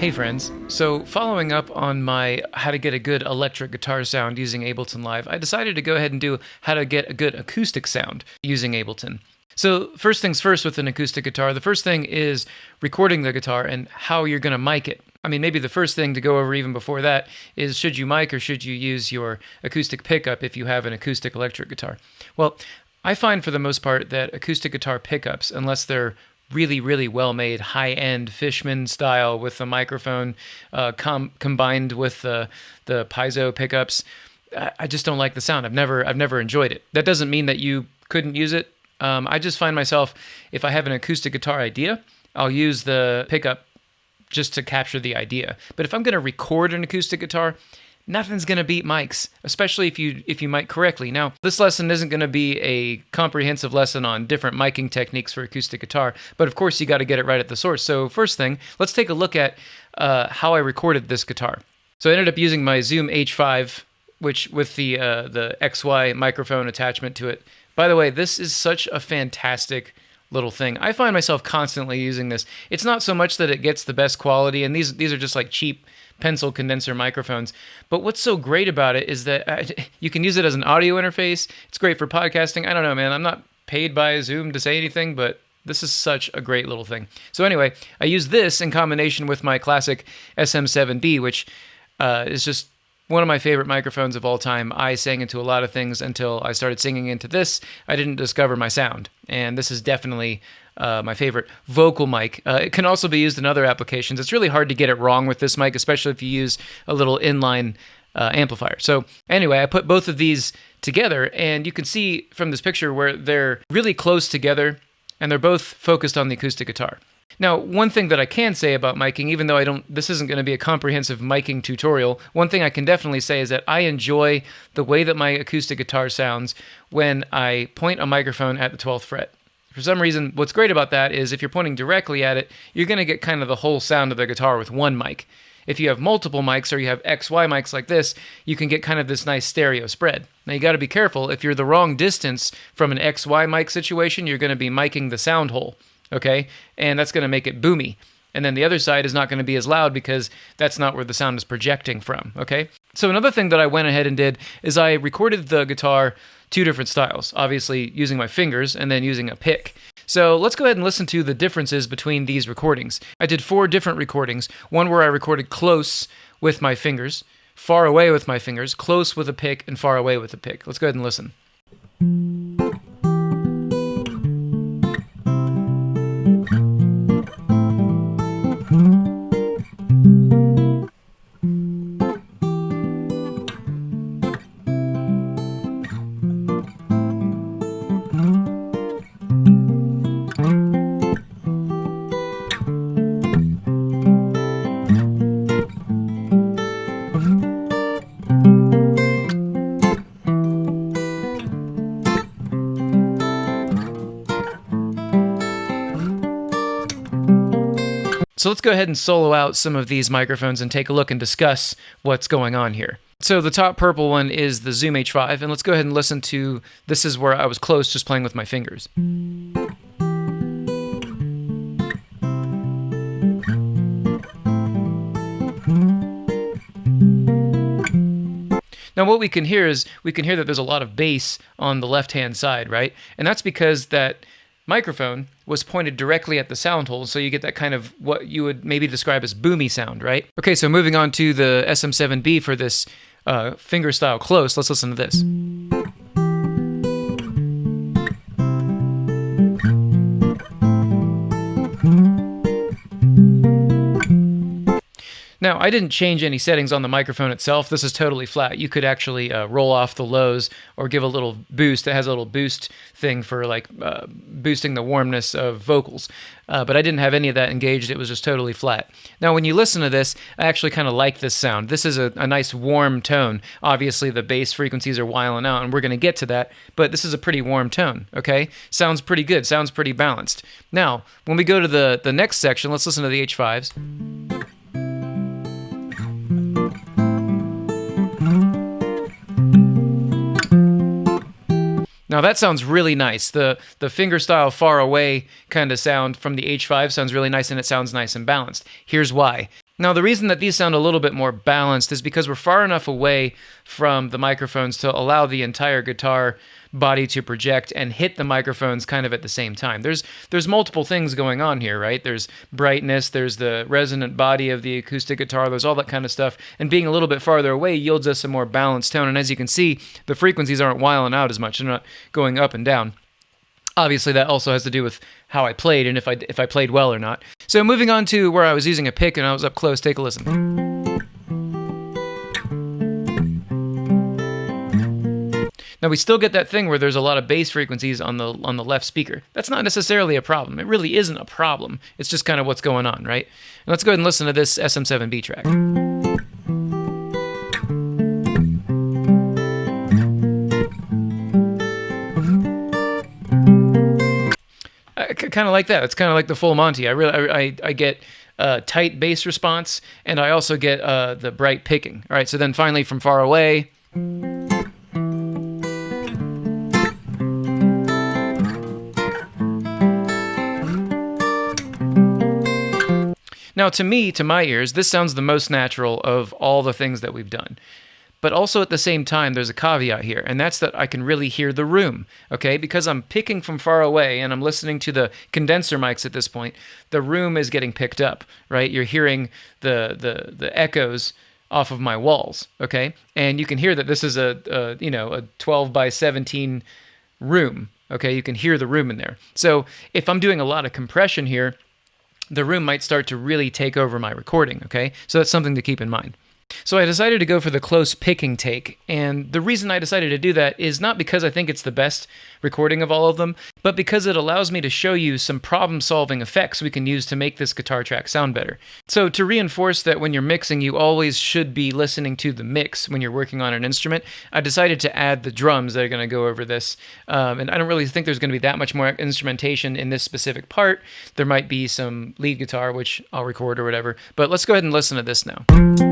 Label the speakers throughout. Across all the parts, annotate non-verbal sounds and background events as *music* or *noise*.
Speaker 1: Hey friends, so following up on my how to get a good electric guitar sound using Ableton Live, I decided to go ahead and do how to get a good acoustic sound using Ableton. So, first things first with an acoustic guitar, the first thing is recording the guitar and how you're going to mic it. I mean, maybe the first thing to go over even before that is should you mic or should you use your acoustic pickup if you have an acoustic electric guitar? Well, I find for the most part that acoustic guitar pickups, unless they're really, really well made, high end Fishman style with the microphone uh, com- combined with the the piezo pickups. I, I just don't like the sound. I've never I've never enjoyed it. That doesn't mean that you couldn't use it. Um, I just find myself if I have an acoustic guitar idea, I'll use the pickup just to capture the idea. But if I'm going to record an acoustic guitar, nothing's going to beat mics, especially if you if you mic correctly. Now, this lesson isn't going to be a comprehensive lesson on different miking techniques for acoustic guitar, but of course you got to get it right at the source. So first thing, let's take a look at uh, how I recorded this guitar. So I ended up using my Zoom H5, which with the uh, the XY microphone attachment to it. By the way, this is such a fantastic little thing. I find myself constantly using this. It's not so much that it gets the best quality, and these these are just like cheap pencil condenser microphones. But what's so great about it is that uh, *laughs* you can use it as an audio interface. It's great for podcasting. I don't know, man. I'm not paid by Zoom to say anything, but this is such a great little thing. So anyway, I use this in combination with my classic SM7B, which uh, is just one of my favorite microphones of all time. I sang into a lot of things until I started singing into this. I didn't discover my sound, and this is definitely uh, my favorite vocal mic. Uh, it can also be used in other applications. It's really hard to get it wrong with this mic, especially if you use a little inline uh, amplifier. So anyway, I put both of these together, and you can see from this picture where they're really close together, and they're both focused on the acoustic guitar. Now, one thing that I can say about miking, even though I don't, this isn't going to be a comprehensive miking tutorial, one thing I can definitely say is that I enjoy the way that my acoustic guitar sounds when I point a microphone at the 12th fret. For some reason, what's great about that is if you're pointing directly at it, you're going to get kind of the whole sound of the guitar with one mic. If you have multiple mics or you have XY mics like this, you can get kind of this nice stereo spread. Now you got to be careful. If you're the wrong distance from an XY mic situation, you're going to be miking the sound hole, okay? And that's going to make it boomy. And then the other side is not going to be as loud because that's not where the sound is projecting from, okay? So another thing that I went ahead and did is I recorded the guitar two different styles, obviously using my fingers and then using a pick. So let's go ahead and listen to the differences between these recordings. I did four different recordings one where I recorded close with my fingers, far away with my fingers, close with a pick, and far away with a pick. Let's go ahead and listen. So let's go ahead and solo out some of these microphones and take a look and discuss what's going on here. So the top purple one is the Zoom H5, and let's go ahead and listen to this is where I was close just playing with my fingers. Now what we can hear is we can hear that there's a lot of bass on the left-hand side, right? And that's because that microphone was pointed directly at the sound hole, so you get that kind of what you would maybe describe as boomy sound, right? Okay, so moving on to the SM7B for this uh, fingerstyle close, let's listen to this. Now, I didn't change any settings on the microphone itself. This is totally flat. You could actually uh, roll off the lows or give a little boost. It has a little boost thing for like uh, boosting the warmness of vocals. Uh, but I didn't have any of that engaged. It was just totally flat. Now, when you listen to this, I actually kind of like this sound. This is a, a nice warm tone. Obviously, the bass frequencies are wiling out, and we're going to get to that, but this is a pretty warm tone, okay? Sounds pretty good. Sounds pretty balanced. Now, when we go to the, the next section, let's listen to the H5s. Now that sounds really nice. The the fingerstyle far away kind of sound from the H5 sounds really nice and it sounds nice and balanced. Here's why. Now, the reason that these sound a little bit more balanced is because we're far enough away from the microphones to allow the entire guitar body to project and hit the microphones kind of at the same time. There's there's multiple things going on here, right? There's brightness, there's the resonant body of the acoustic guitar, there's all that kind of stuff. And being a little bit farther away yields us a more balanced tone. And as you can see, the frequencies aren't wiling out as much. They're not going up and down obviously that also has to do with how I played and if I if I played well or not. So moving on to where I was using a pick and I was up close, take a listen. Now we still get that thing where there's a lot of bass frequencies on the on the left speaker. That's not necessarily a problem. It really isn't a problem. It's just kind of what's going on, right? And let's go ahead and listen to this SM7B track. kind of like that. It's kind of like the full Monty. I really, I, I get uh, tight bass response, and I also get uh, the bright picking. All right, so then finally from far away. Now, to me, to my ears, this sounds the most natural of all the things that we've done. But also at the same time, there's a caveat here, and that's that I can really hear the room, okay? Because I'm picking from far away and I'm listening to the condenser mics at this point, the room is getting picked up, right? You're hearing the the the echoes off of my walls, okay? And you can hear that this is a, a you know, a 12 by 17 room, okay? You can hear the room in there. So if I'm doing a lot of compression here, the room might start to really take over my recording, okay? So that's something to keep in mind. So I decided to go for the close picking take, and the reason I decided to do that is not because I think it's the best recording of all of them, but because it allows me to show you some problem solving effects we can use to make this guitar track sound better. So to reinforce that when you're mixing, you always should be listening to the mix when you're working on an instrument, I decided to add the drums that are going to go over this. Um, and I don't really think there's going to be that much more instrumentation in this specific part. There might be some lead guitar, which I'll record or whatever, but let's go ahead and listen to this now.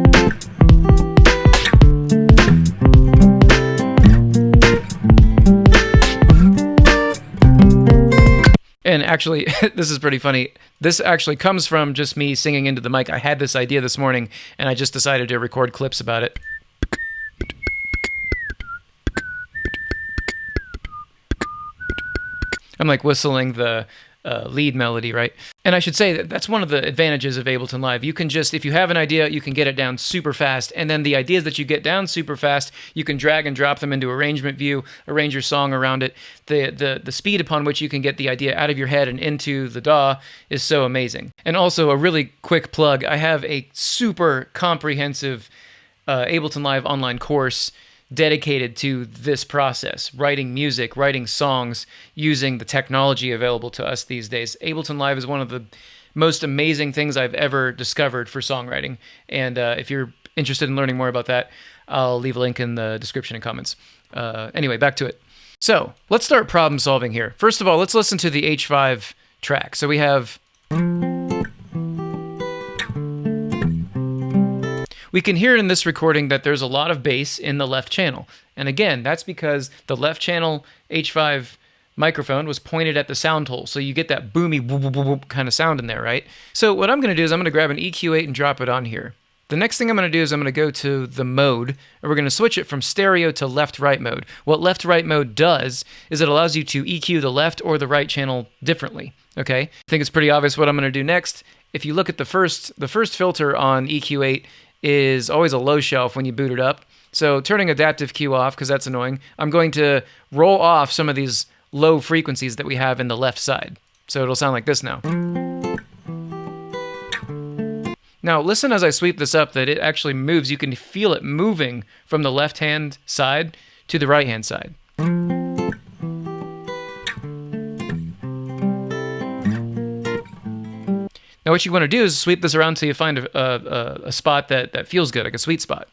Speaker 1: And actually, *laughs* this is pretty funny. This actually comes from just me singing into the mic. I had this idea this morning, and I just decided to record clips about it. I'm like whistling the uh, lead melody, right? And I should say that that's one of the advantages of Ableton Live. You can just, if you have an idea, you can get it down super fast. And then the ideas that you get down super fast, you can drag and drop them into arrangement view, arrange your song around it. The, the, the speed upon which you can get the idea out of your head and into the DAW is so amazing. And also, a really quick plug I have a super comprehensive uh, Ableton Live online course dedicated to this process writing music, writing songs, using the technology available to us these days. Ableton Live is one of the most amazing things I've ever discovered for songwriting. And uh, if you're interested in learning more about that, I'll leave a link in the description and comments. Uh, anyway, back to it. So let's start problem solving here. First of all, let's listen to the H5 track. So we have. We can hear in this recording that there's a lot of bass in the left channel. And again, that's because the left channel H5 microphone was pointed at the sound hole. So you get that boomy whoop, whoop, whoop kind of sound in there, right? So what I'm going to do is I'm going to grab an EQ8 and drop it on here. The next thing I'm going to do is I'm going to go to the mode, and we're going to switch it from stereo to left-right mode. What left-right mode does is it allows you to EQ the left or the right channel differently, okay? I think it's pretty obvious what I'm going to do next. If you look at the first, the first filter on EQ8 is always a low shelf when you boot it up. So turning adaptive Q off, because that's annoying, I'm going to roll off some of these low frequencies that we have in the left side. So it'll sound like this now. Now listen as I sweep this up that it actually moves. You can feel it moving from the left hand side to the right hand side. Now what you want to do is sweep this around until you find a, a, a spot that, that feels good, like a sweet spot.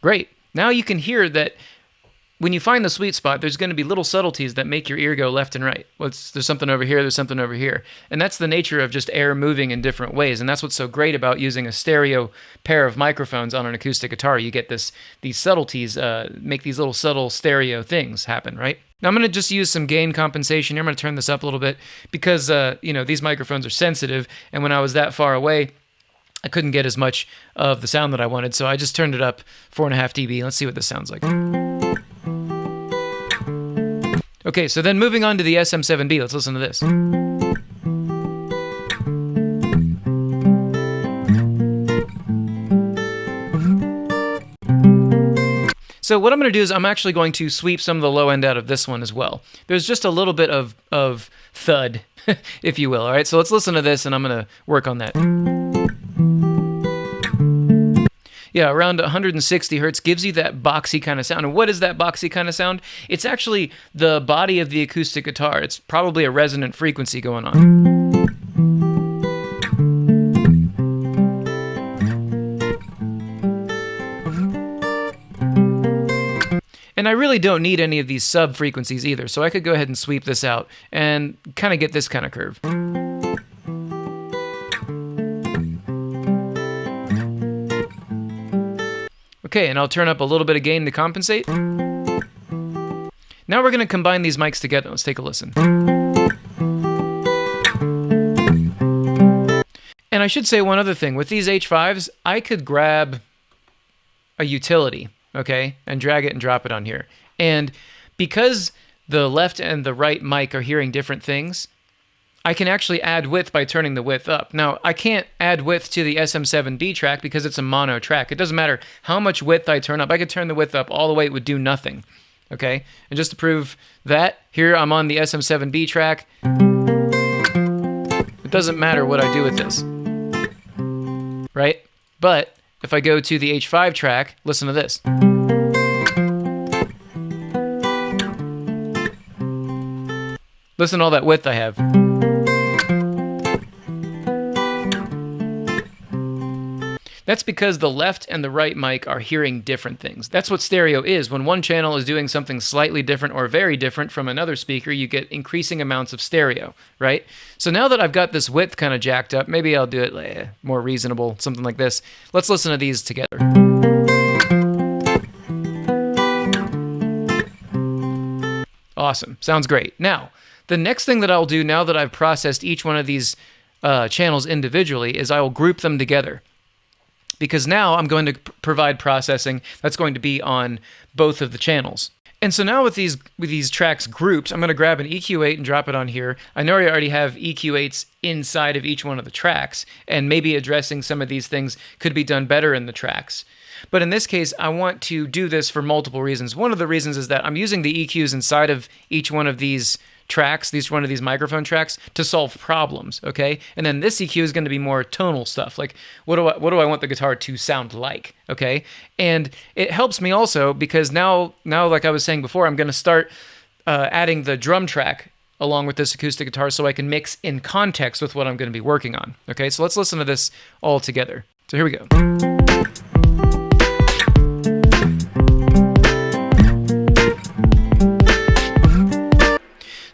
Speaker 1: Great. Now you can hear that when you find the sweet spot, there's going to be little subtleties that make your ear go left and right. Well, there's something over here, there's something over here. And that's the nature of just air moving in different ways. And that's what's so great about using a stereo pair of microphones on an acoustic guitar. You get this these subtleties, uh, make these little subtle stereo things happen, right? Now I'm going to just use some gain compensation. I'm going to turn this up a little bit because, uh, you know, these microphones are sensitive. And when I was that far away, I couldn't get as much of the sound that I wanted. So I just turned it up 4.5 dB. Let's see what this sounds like. Okay, so then moving on to the SM7B, let's listen to this. So what I'm going to do is I'm actually going to sweep some of the low end out of this one as well. There's just a little bit of, of thud, *laughs* if you will. All right, so let's listen to this and I'm going to work on that. Yeah, around 160 hertz gives you that boxy kind of sound. And what is that boxy kind of sound? It's actually the body of the acoustic guitar. It's probably a resonant frequency going on. And I really don't need any of these sub frequencies either, so I could go ahead and sweep this out and kind of get this kind of curve. Okay, and I'll turn up a little bit of gain to compensate. Now we're going to combine these mics together. Let's take a listen. And I should say one other thing. With these H5s, I could grab a utility, okay, and drag it and drop it on here. And because the left and the right mic are hearing different things, I can actually add width by turning the width up. Now, I can't add width to the SM7B track because it's a mono track. It doesn't matter how much width I turn up. I could turn the width up all the way, it would do nothing. Okay? And just to prove that, here I'm on the SM7B track. It doesn't matter what I do with this. Right? But if I go to the H5 track, listen to this. Listen to all that width I have. That's because the left and the right mic are hearing different things. That's what stereo is. When one channel is doing something slightly different or very different from another speaker, you get increasing amounts of stereo, right? So now that I've got this width kind of jacked up, maybe I'll do it eh, more reasonable, something like this. Let's listen to these together. Awesome. Sounds great. Now, the next thing that I'll do now that I've processed each one of these uh, channels individually is I will group them together because now I'm going to provide processing that's going to be on both of the channels. And so now with these with these tracks grouped, I'm going to grab an EQ8 and drop it on here. I know I already have EQ8s inside of each one of the tracks, and maybe addressing some of these things could be done better in the tracks. But in this case, I want to do this for multiple reasons. One of the reasons is that I'm using the EQs inside of each one of these tracks, these one of these microphone tracks, to solve problems. Okay, and then this EQ is going to be more tonal stuff, like what do I what do I want the guitar to sound like? Okay, and it helps me also because now now like I was saying before, I'm going to start uh, adding the drum track along with this acoustic guitar so I can mix in context with what I'm going to be working on. Okay, so let's listen to this all together. So here we go.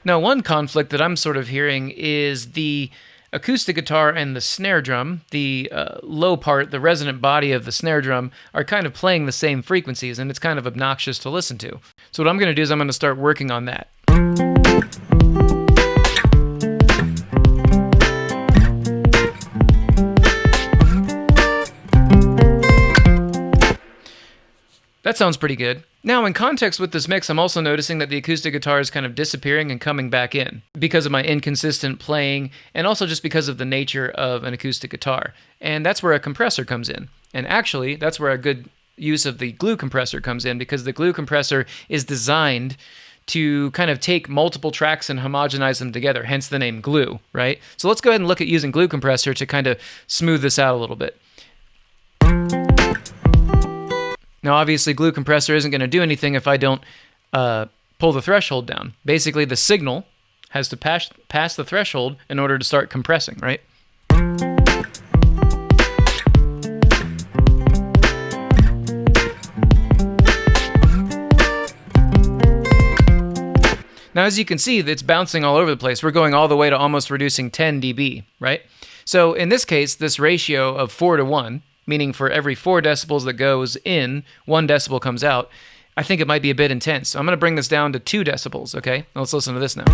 Speaker 1: Now, one conflict that I'm sort of hearing is the acoustic guitar and the snare drum, the uh, low part, the resonant body of the snare drum, are kind of playing the same frequencies, and it's kind of obnoxious to listen to. So, what I'm going to do is I'm going to start working on that. That sounds pretty good. Now, in context with this mix, I'm also noticing that the acoustic guitar is kind of disappearing and coming back in because of my inconsistent playing and also just because of the nature of an acoustic guitar. And that's where a compressor comes in. And actually, that's where a good use of the glue compressor comes in because the glue compressor is designed to kind of take multiple tracks and homogenize them together, hence the name glue, right? So let's go ahead and look at using glue compressor to kind of smooth this out a little bit. Now, obviously, glue compressor isn't going to do anything if I don't uh, pull the threshold down. Basically, the signal has to pass, pass the threshold in order to start compressing, right? Now, as you can see, it's bouncing all over the place. We're going all the way to almost reducing 10 dB, right? So in this case, this ratio of 4 to 1, meaning for every 4 decibels that goes in, 1 decibel comes out, I think it might be a bit intense. So I'm going to bring this down to 2 decibels, okay? Let's listen to this now.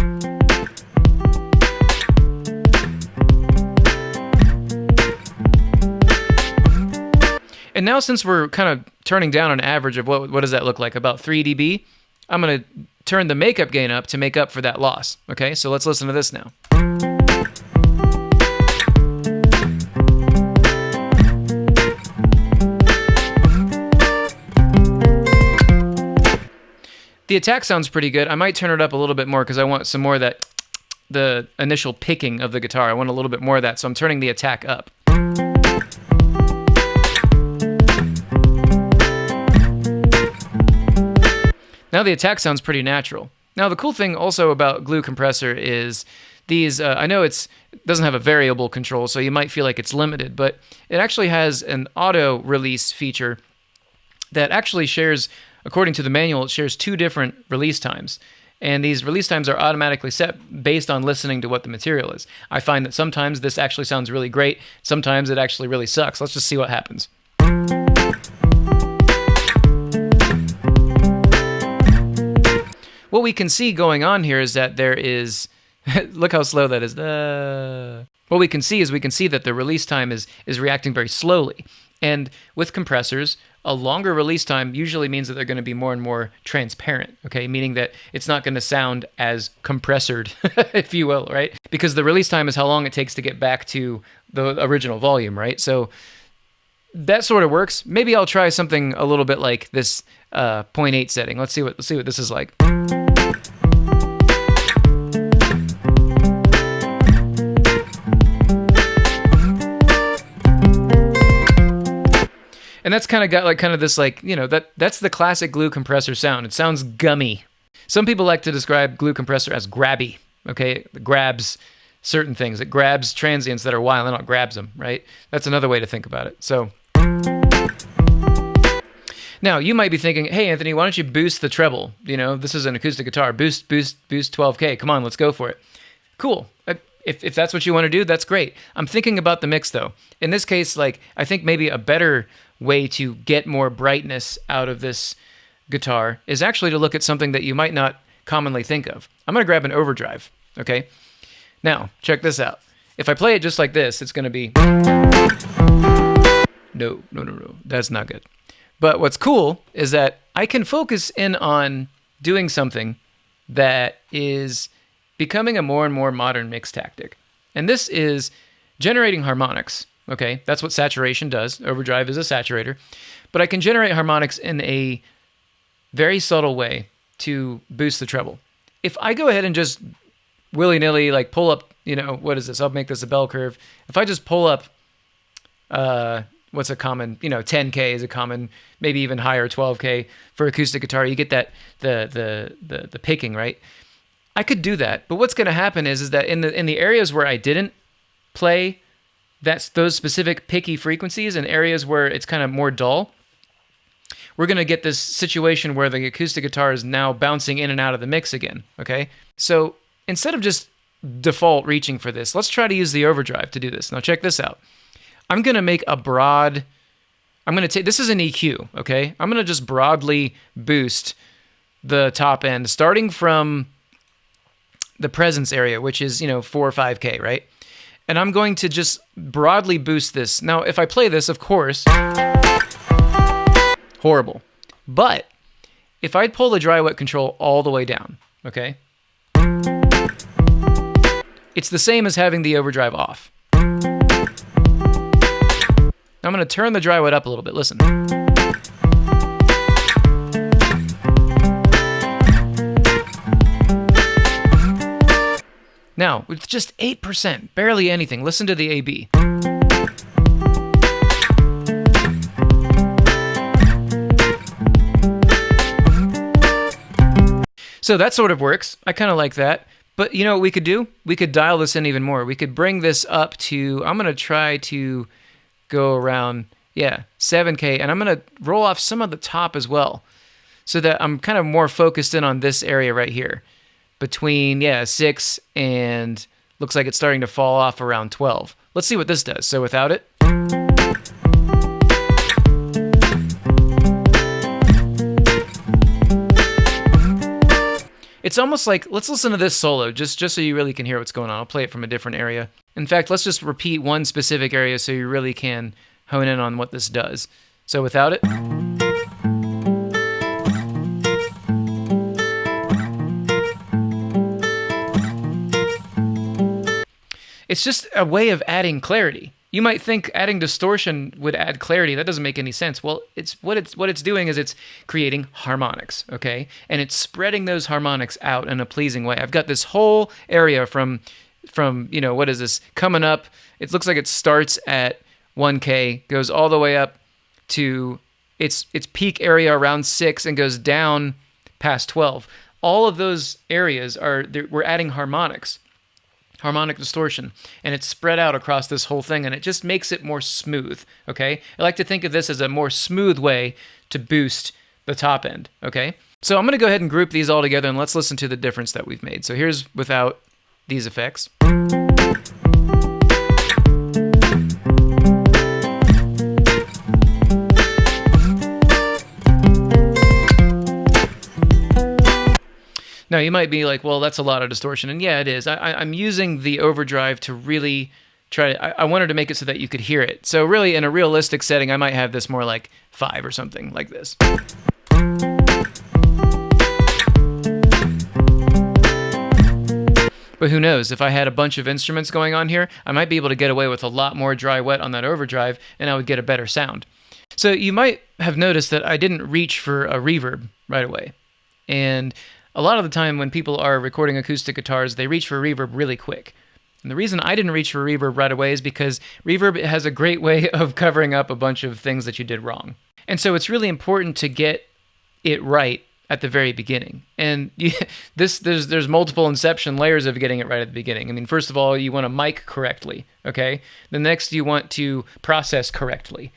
Speaker 1: And now since we're kind of turning down an average of what, what does that look like, about 3 dB, I'm going to turn the makeup gain up to make up for that loss. Okay, so let's listen to this now. The attack sounds pretty good. I might turn it up a little bit more because I want some more of that, the initial picking of the guitar. I want a little bit more of that, so I'm turning the attack up. Now the attack sounds pretty natural. Now the cool thing also about Glue Compressor is these. Uh, I know it's doesn't have a variable control, so you might feel like it's limited, but it actually has an auto release feature that actually shares, according to the manual, it shares two different release times. And these release times are automatically set based on listening to what the material is. I find that sometimes this actually sounds really great, sometimes it actually really sucks. Let's just see what happens. what we can see going on here is that there is *laughs* look how slow that is. Uh, what we can see is we can see that the release time is is reacting very slowly. And with compressors, a longer release time usually means that they're going to be more and more transparent, okay? Meaning that it's not going to sound as compressored, *laughs* if you will, right? Because the release time is how long it takes to get back to the original volume, right? So that sort of works. Maybe I'll try something a little bit like this uh, 0.8 setting. Let's see what let's see what this is like. That's kind of got like kind of this like you know that that's the classic glue compressor sound. It sounds gummy. Some people like to describe glue compressor as grabby. Okay, it grabs certain things. It grabs transients that are wild and it grabs them. Right. That's another way to think about it. So. Now you might be thinking, "Hey, Anthony, why don't you boost the treble? You know, this is an acoustic guitar. Boost, boost, boost 12k. Come on, let's go for it." Cool. Uh, if, if that's what you want to do, that's great. I'm thinking about the mix though. In this case, like I think maybe a better way to get more brightness out of this guitar is actually to look at something that you might not commonly think of. I'm going to grab an overdrive, okay? Now, check this out. If I play it just like this, it's going to be No, no, no, no. That's not good. But what's cool is that I can focus in on doing something that is becoming a more and more modern mix tactic. And this is generating harmonics. Okay, that's what saturation does. Overdrive is a saturator. But I can generate harmonics in a very subtle way to boost the treble. If I go ahead and just willy nilly, like pull up, you know, what is this? I'll make this a bell curve. If I just pull up, uh, what's a common, you know, 10K is a common, maybe even higher, 12K for acoustic guitar, you get that, the, the, the, the picking, right? I could do that. But what's going to happen is, is that in the, in the areas where I didn't play that's those specific picky frequencies and areas where it's kind of more dull, we're going to get this situation where the acoustic guitar is now bouncing in and out of the mix again, okay? So instead of just default reaching for this, let's try to use the overdrive to do this. Now check this out. I'm going to make a broad, I'm going to take, this is an EQ, okay? I'm going to just broadly boost the top end, starting from the presence area, which is, you know, 4 or 5K, right? And I'm going to just broadly boost this. Now, if I play this, of course, horrible. But if I'd pull the dry wet control all the way down, okay, it's the same as having the overdrive off. Now I'm going to turn the dry wet up a little bit. Listen. Now, with just 8%, barely anything, listen to the AB. So that sort of works. I kind of like that. But you know what we could do? We could dial this in even more. We could bring this up to, I'm going to try to go around, yeah, 7K, and I'm going to roll off some of the top as well so that I'm kind of more focused in on this area right here between, yeah, 6 and looks like it's starting to fall off around 12. Let's see what this does. So without it. It's almost like let's listen to this solo just just so you really can hear what's going on. I'll play it from a different area. In fact, let's just repeat one specific area so you really can hone in on what this does. So without it. It's just a way of adding clarity. You might think adding distortion would add clarity. That doesn't make any sense. Well, it's what it's what it's doing is it's creating harmonics, okay? And it's spreading those harmonics out in a pleasing way. I've got this whole area from from, you know, what is this? Coming up, it looks like it starts at 1k, goes all the way up to its its peak area around 6 and goes down past 12. All of those areas are we're adding harmonics harmonic distortion, and it's spread out across this whole thing, and it just makes it more smooth, okay? I like to think of this as a more smooth way to boost the top end, okay? So I'm going to go ahead and group these all together, and let's listen to the difference that we've made. So here's without these effects. Now, you might be like, well, that's a lot of distortion. And yeah, it is. I, am using the overdrive to really try to, I, I wanted to make it so that you could hear it. So, really, in a realistic setting, I might have this more like five or something like this. But who knows? If I had a bunch of instruments going on here, I might be able to get away with a lot more dry wet on that overdrive and I would get a better sound. So you might have noticed that I didn't reach for a reverb right away. And a lot of the time when people are recording acoustic guitars, they reach for reverb really quick. And the reason I didn't reach for reverb right away is because reverb has a great way *laughs* of covering up a bunch of things that you did wrong. And so it's really important to get it right at the very beginning. And *laughs* you, this there's there's multiple inception layers of getting it right at the beginning. I mean, first of all, you want to mic correctly, okay? The next you want to process correctly.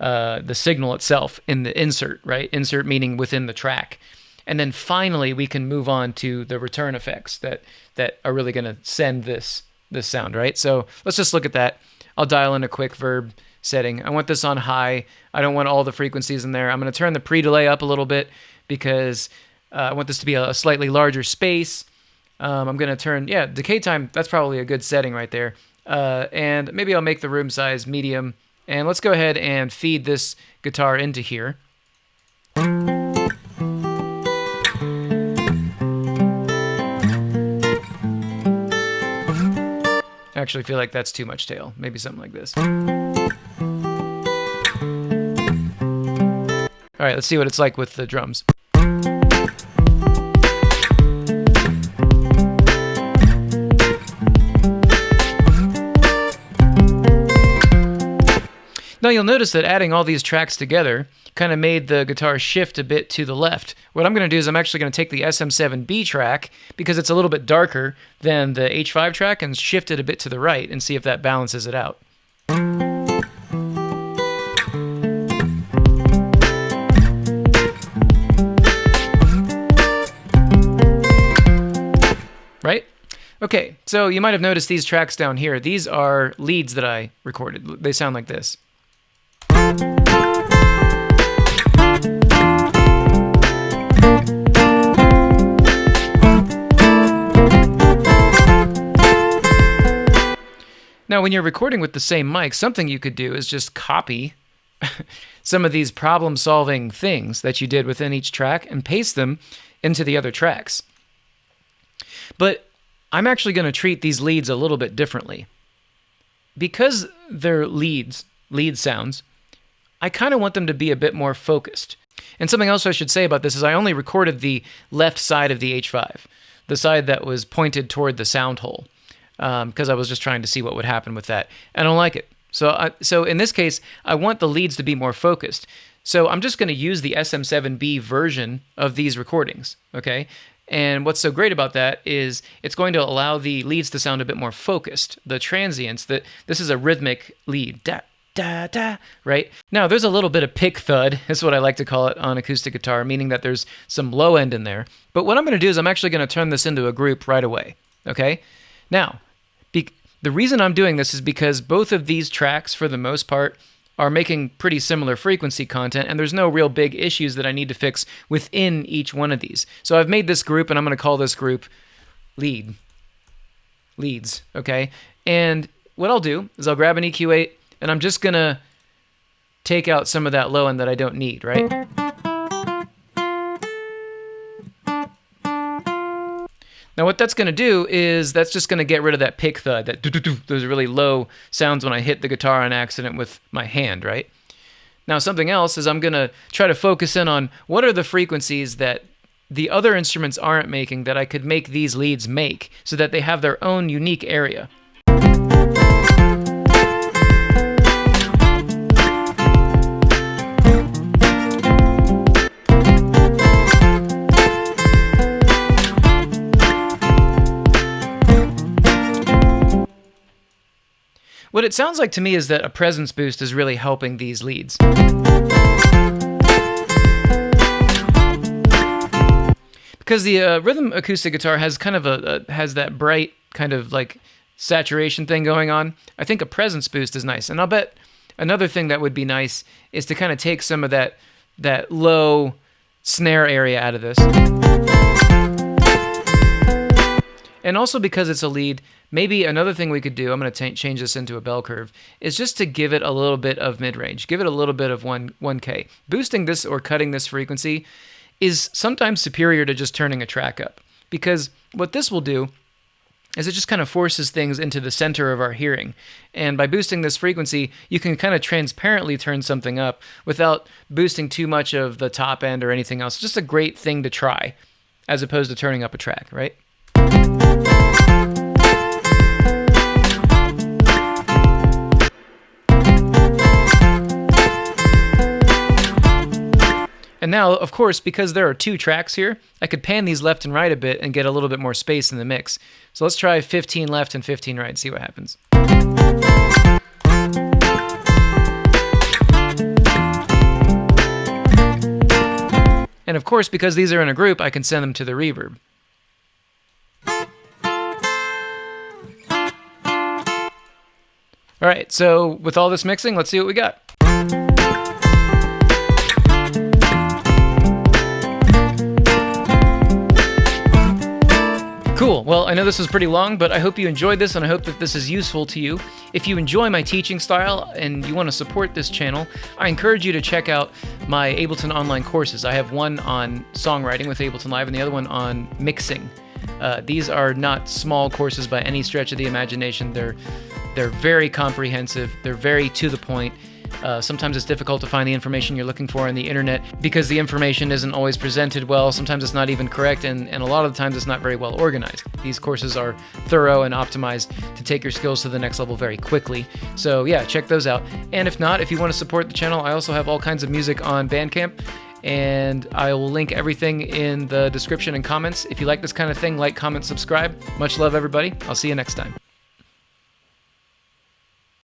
Speaker 1: Uh, the signal itself in the insert, right? Insert meaning within the track and then finally we can move on to the return effects that that are really going to send this this sound right? So let's just look at that. I'll dial in a quick verb setting. I want this on high. I don't want all the frequencies in there. I'm going to turn the pre-delay up a little bit because uh, i want this to be a, slightly larger space. Um, i'm going to turn yeah decay time that's probably a good setting right there. Uh, and maybe i'll make the room size medium. And let's go ahead and feed this guitar into here actually feel like that's too much tail. Maybe something like this. All right, let's see what it's like with the drums. Now you'll notice that adding all these tracks together kind of made the guitar shift a bit to the left. What I'm going to do is I'm actually going to take the SM7B track because it's a little bit darker than the H5 track and shift it a bit to the right and see if that balances it out. Right? Okay, so you might have noticed these tracks down here. These are leads that I recorded. They sound like this. Now, when you're recording with the same mic, something you could do is just copy *laughs* some of these problem solving things that you did within each track and paste them into the other tracks. But I'm actually going to treat these leads a little bit differently. Because they're leads, lead sounds, I kind of want them to be a bit more focused. And something else I should say about this is I only recorded the left side of the H5, the side that was pointed toward the sound hole, because um, I was just trying to see what would happen with that. I don't like it. So, I, so in this case, I want the leads to be more focused. So I'm just going to use the SM7B version of these recordings, okay? And what's so great about that is it's going to allow the leads to sound a bit more focused. The transients, that this is a rhythmic lead, da, da da, right? Now, there's a little bit of pick thud, *laughs* is what I like to call it on acoustic guitar, meaning that there's some low end in there. But what I'm going to do is I'm actually going to turn this into a group right away, okay? Now, be- the reason I'm doing this is because both of these tracks, for the most part, are making pretty similar frequency content, and there's no real big issues that I need to fix within each one of these. So I've made this group, and I'm going to call this group lead. Leads, okay? And what I'll do is I'll grab an EQ8, and I'm just going to take out some of that low end that I don't need, right? Now, what that's going to do is that's just going to get rid of that pick thud, that those really low sounds when I hit the guitar on accident with my hand, right? Now, something else is I'm going to try to focus in on what are the frequencies that the other instruments aren't making that I could make these leads make so that they have their own unique area. What it sounds like to me is that a presence boost is really helping these leads. Because the uh, rhythm acoustic guitar has kind of a, a has that bright kind of like saturation thing going on. I think a presence boost is nice, and I'll bet another thing that would be nice is to kind of take some of that that low snare area out of this. And also because it's a lead, maybe another thing we could do, I'm going to change this into a bell curve, is just to give it a little bit of mid-range. Give it a little bit of 1 1k. Boosting this or cutting this frequency is sometimes superior to just turning a track up. Because what this will do is it just kind of forces things into the center of our hearing. And by boosting this frequency, you can kind of transparently turn something up without boosting too much of the top end or anything else. Just a great thing to try as opposed to turning up a track, right? And now, of course, because there are two tracks here, I could pan these left and right a bit and get a little bit more space in the mix. So let's try 15 left and 15 right, and see what happens. And of course, because these are in a group, I can send them to the reverb. All right, so with all this mixing, let's see what we got. Cool. Well, I know this was pretty long, but I hope you enjoyed this and I hope that this is useful to you. If you enjoy my teaching style and you want to support this channel, I encourage you to check out my Ableton online courses. I have one on songwriting with Ableton Live and the other one on mixing. Uh, these are not small courses by any stretch of the imagination. They're they're very comprehensive. They're very to the point uh, sometimes it's difficult to find the information you're looking for on the internet because the information isn't always presented well. Sometimes it's not even correct, and, and a lot of the times it's not very well organized. These courses are thorough and optimized to take your skills to the next level very quickly. So, yeah, check those out. And if not, if you want to support the channel, I also have all kinds of music on Bandcamp and I will link everything in the description and comments. If you like this kind of thing, like, comment, subscribe. Much love, everybody. I'll see you next time.